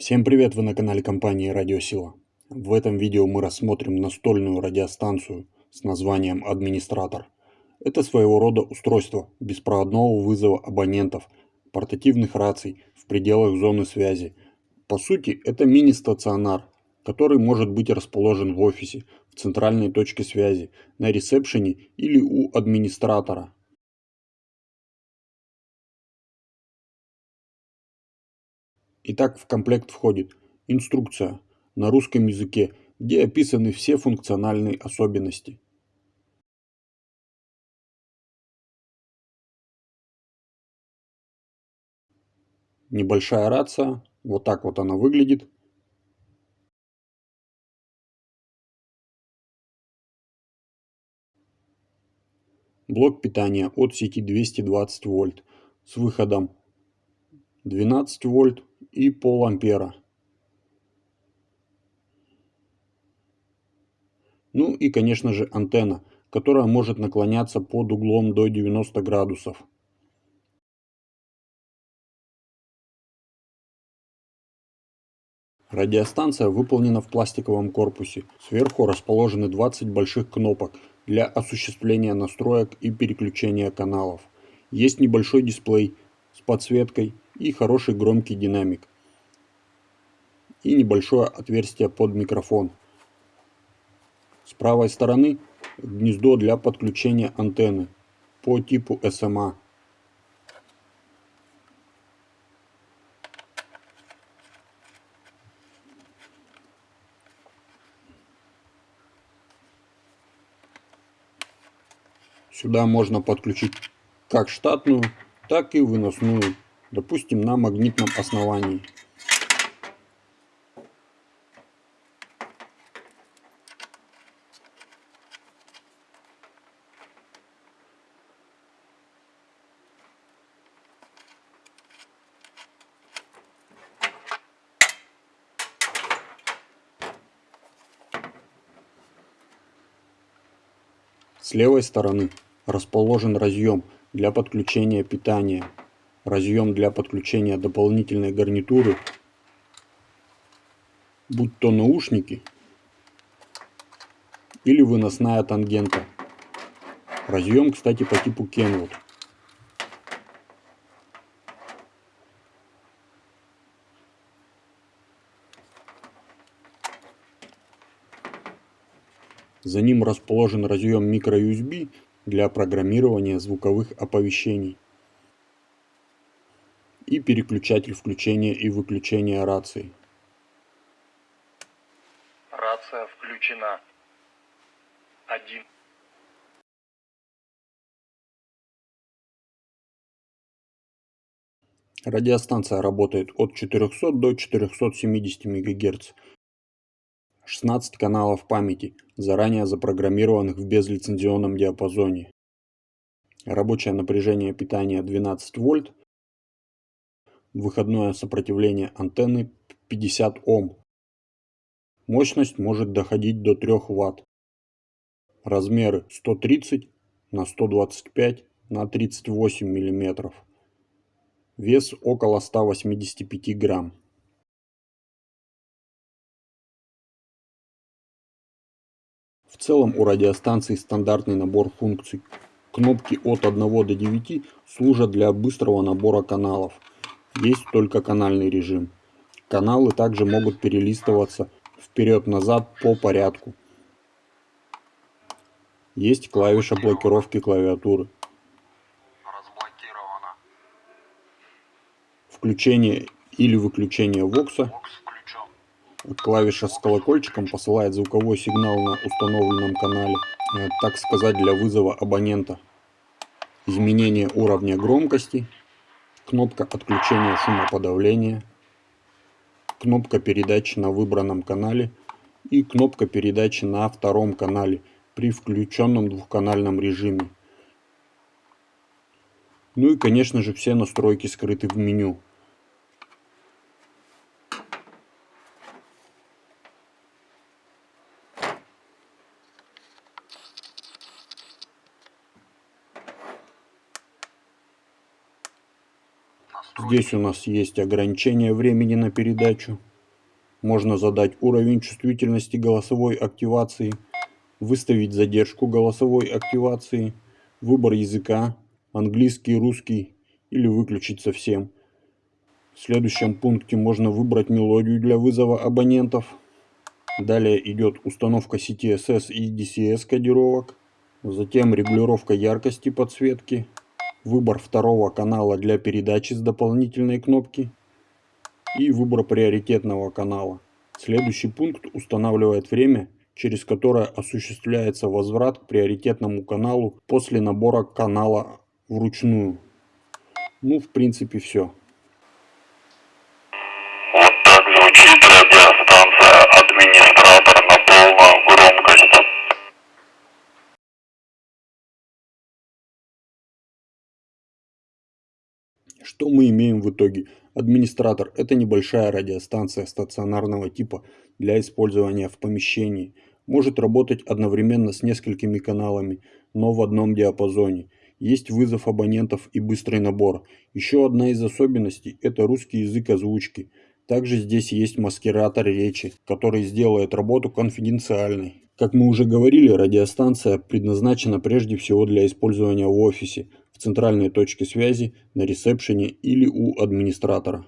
Всем привет, вы на канале компании Радиосила. В этом видео мы рассмотрим настольную радиостанцию с названием «Администратор». Это своего рода устройство беспроводного вызова абонентов, портативных раций в пределах зоны связи. По сути, это мини-стационар, который может быть расположен в офисе, в центральной точке связи, на ресепшене или у администратора. Итак, в комплект входит инструкция на русском языке, где описаны все функциональные особенности. Небольшая рация, вот так вот она выглядит. Блок питания от сети 220 вольт с выходом 12 вольт и пол ампера. Ну и конечно же антенна, которая может наклоняться под углом до 90 градусов. Радиостанция выполнена в пластиковом корпусе. Сверху расположены 20 больших кнопок для осуществления настроек и переключения каналов. Есть небольшой дисплей с подсветкой и хороший громкий динамик. И небольшое отверстие под микрофон. С правой стороны гнездо для подключения антенны по типу SMA. Сюда можно подключить как штатную, так и выносную допустим, на магнитном основании. С левой стороны расположен разъем для подключения питания разъем для подключения дополнительной гарнитуры, будь то наушники или выносная тангента. Разъем, кстати, по типу Kenwood. За ним расположен разъем microUSB для программирования звуковых оповещений и переключатель включения и выключения рации. Рация включена. Один. Радиостанция работает от 400 до 470 МГц. 16 каналов памяти, заранее запрограммированных в безлицензионном диапазоне. Рабочее напряжение питания 12 вольт, Выходное сопротивление антенны 50 Ом. Мощность может доходить до 3 Вт. Размеры 130 на 125 на 38 мм. Вес около 185 грамм. В целом у радиостанции стандартный набор функций. Кнопки от 1 до 9 служат для быстрого набора каналов есть только канальный режим. Каналы также могут перелистываться вперед-назад по порядку. Есть клавиша блокировки клавиатуры. Включение или выключение вокса. Клавиша с колокольчиком посылает звуковой сигнал на установленном канале, э, так сказать, для вызова абонента. Изменение уровня громкости кнопка отключения шумоподавления, кнопка передачи на выбранном канале и кнопка передачи на втором канале при включенном двухканальном режиме. Ну и конечно же все настройки скрыты в меню. Здесь у нас есть ограничение времени на передачу. Можно задать уровень чувствительности голосовой активации, выставить задержку голосовой активации, выбор языка, английский, русский или выключить совсем. В следующем пункте можно выбрать мелодию для вызова абонентов. Далее идет установка CTSS и DCS кодировок. Затем регулировка яркости подсветки. Выбор второго канала для передачи с дополнительной кнопки. И выбор приоритетного канала. Следующий пункт устанавливает время, через которое осуществляется возврат к приоритетному каналу после набора канала вручную. Ну, в принципе, все. Что мы имеем в итоге? Администратор – это небольшая радиостанция стационарного типа для использования в помещении. Может работать одновременно с несколькими каналами, но в одном диапазоне. Есть вызов абонентов и быстрый набор. Еще одна из особенностей – это русский язык озвучки. Также здесь есть маскиратор речи, который сделает работу конфиденциальной. Как мы уже говорили, радиостанция предназначена прежде всего для использования в офисе, в центральной точке связи, на ресепшене или у администратора.